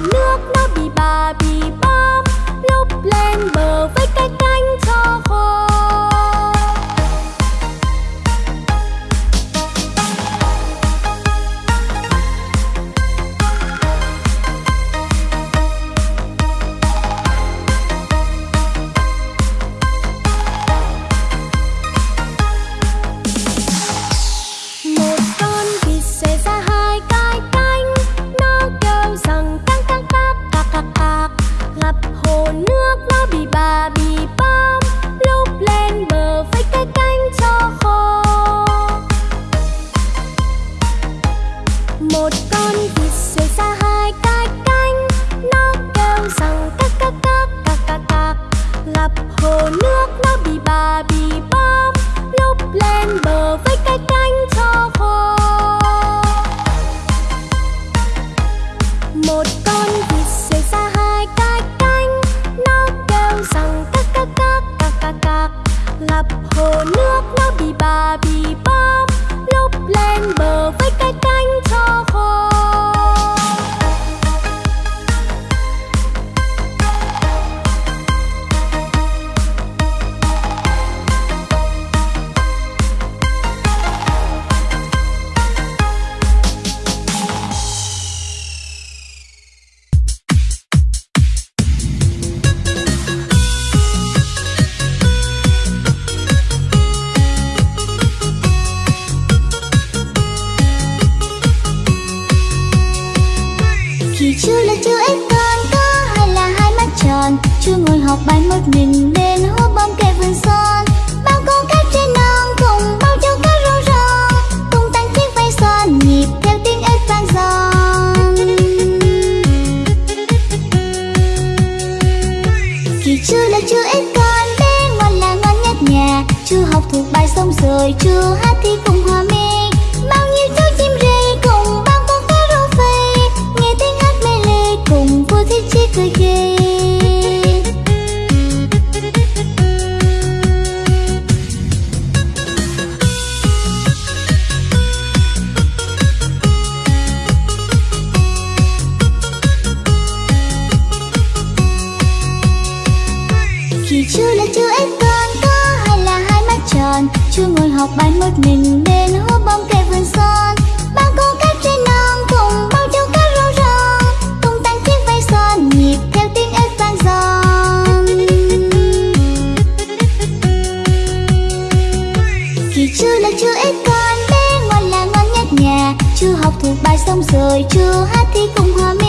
nước học bài một mình bên hố bom kề vườn son. Bao con cá trên non cùng bao châu cá rong rong cùng tăng chiếc vây son, nhịp theo tiếng ếch vang giòn kỳ chưa là chưa ít con, bé ngoan là ngoan nhất nhà. Chưa học thuộc bài xong rồi, chưa hát thì cùng hòa mình. chưa ngồi học bài một mình bên hố bóng cây vườn son. Ba cô các trên non cùng bao châu cá rau rong cùng tăng chiếc váy son, nhịp theo tiếng ếch vang giòn kỳ chưa là chưa ếch con, bé ngoan là ngon nhất nhà. Chưa học thuộc bài xong rồi chưa hát thì cùng hòa mình.